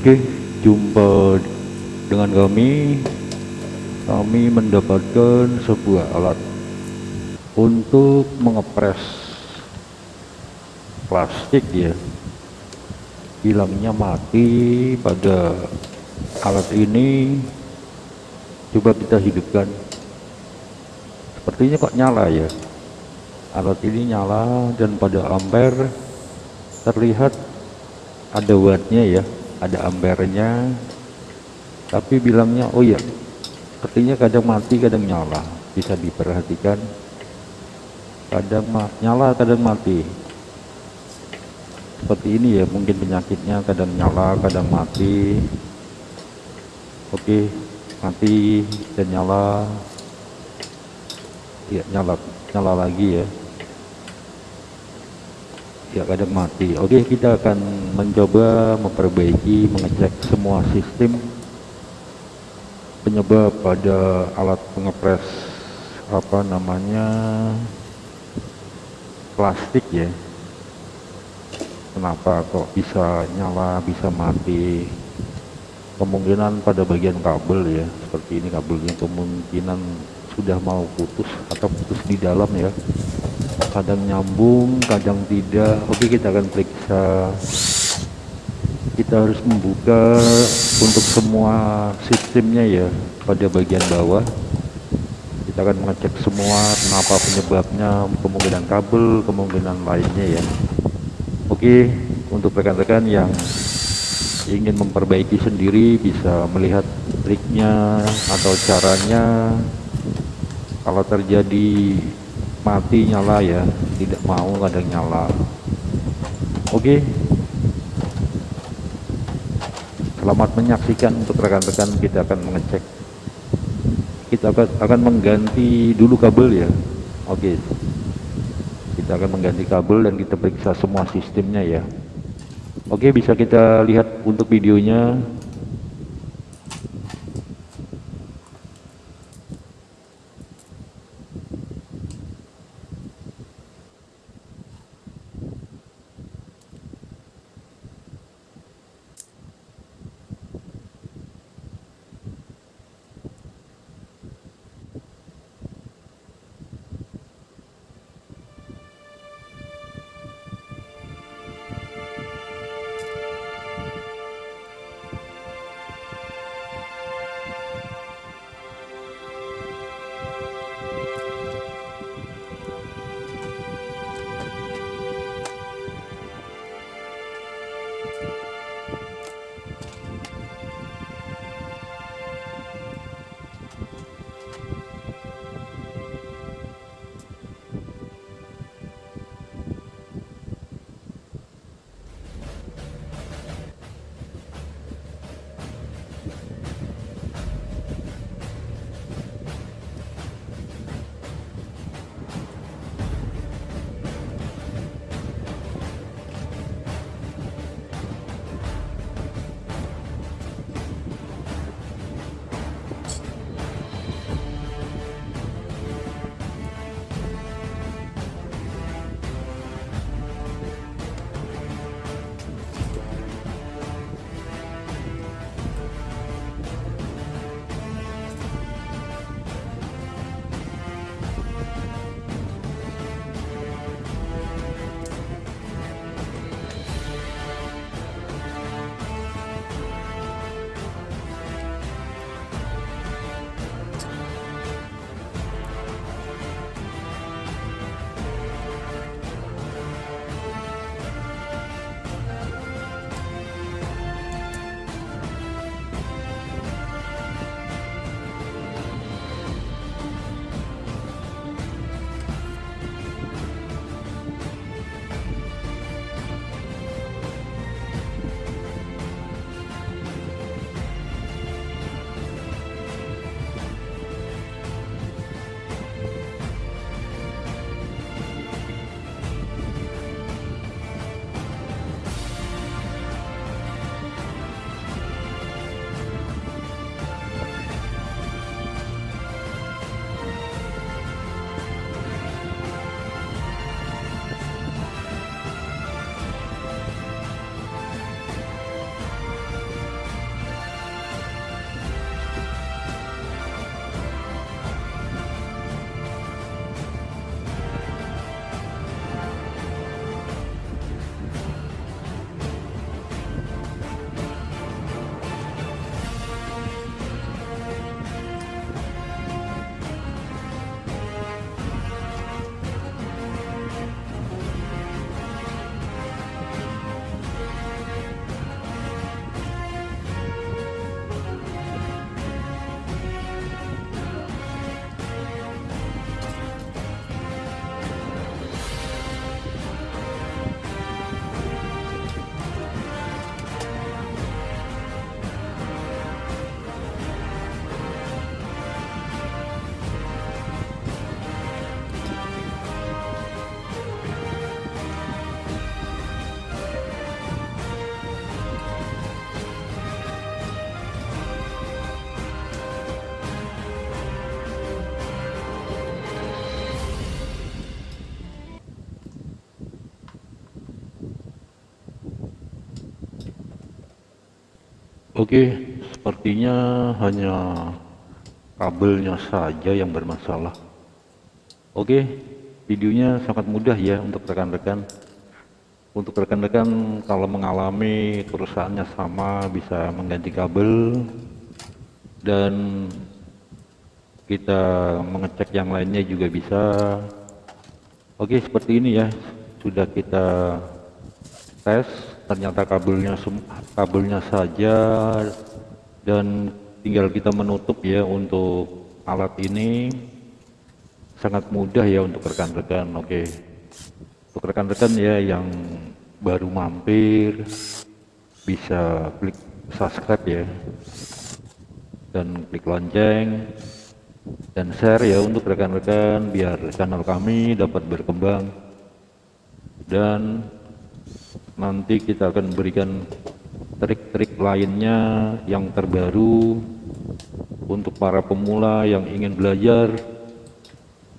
Oke, jumpa dengan kami. Kami mendapatkan sebuah alat untuk mengepres plastik ya. Hilangnya mati pada alat ini. Coba kita hidupkan. Sepertinya kok nyala ya. Alat ini nyala dan pada ampere terlihat ada wattnya ya ada ampernya. Tapi bilangnya oh ya sepertinya kadang mati kadang nyala. Bisa diperhatikan. Kadang nyala kadang mati. Seperti ini ya mungkin penyakitnya kadang nyala kadang mati. Oke mati dan nyala. Ya nyala nyala lagi ya ya kadang mati. Oke kita akan mencoba memperbaiki mengecek semua sistem penyebab pada alat pengepres apa namanya plastik ya. Kenapa kok bisa nyala bisa mati? Kemungkinan pada bagian kabel ya seperti ini kabelnya. Kemungkinan sudah mau putus atau putus di dalam ya kadang nyambung kadang tidak. Oke kita akan periksa. Kita harus membuka untuk semua sistemnya ya pada bagian bawah. Kita akan mengecek semua kenapa penyebabnya kemungkinan kabel kemungkinan lainnya ya. Oke untuk rekan-rekan yang ingin memperbaiki sendiri bisa melihat triknya atau caranya. Kalau terjadi mati nyala ya tidak mau kadang nyala. Oke. Selamat menyaksikan untuk rekan-rekan kita akan mengecek. Kita akan mengganti dulu kabel ya. Oke. Kita akan mengganti kabel dan kita periksa semua sistemnya ya. Oke bisa kita lihat untuk videonya Oke sepertinya hanya kabelnya saja yang bermasalah. Oke videonya sangat mudah ya untuk rekan-rekan. Untuk rekan-rekan kalau mengalami kerusakannya sama bisa mengganti kabel. Dan kita mengecek yang lainnya juga bisa. Oke seperti ini ya. Sudah kita tes ternyata kabelnya kabelnya saja dan tinggal kita menutup ya untuk alat ini. Sangat mudah ya untuk rekan-rekan oke. Untuk rekan-rekan ya yang baru mampir bisa klik subscribe ya. Dan klik lonceng dan share ya untuk rekan-rekan biar channel kami dapat berkembang. Dan nanti kita akan berikan trik-trik lainnya yang terbaru untuk para pemula yang ingin belajar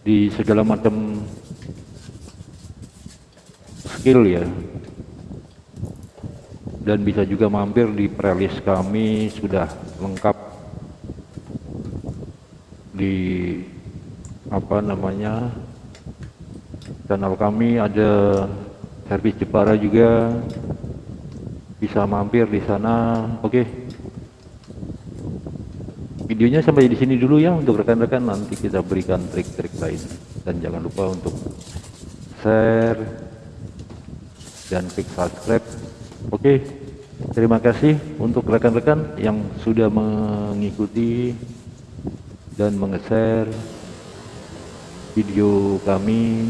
di segala macam skill ya. Dan bisa juga mampir di playlist kami sudah lengkap di apa namanya channel kami. Ada servis Jepara juga bisa mampir di sana. Oke. Okay. videonya sampai di sini dulu ya untuk rekan-rekan. Nanti kita berikan trik-trik lain. Dan jangan lupa untuk share dan klik subscribe. Oke. Okay. terima kasih untuk rekan-rekan yang sudah mengikuti dan meng-share video kami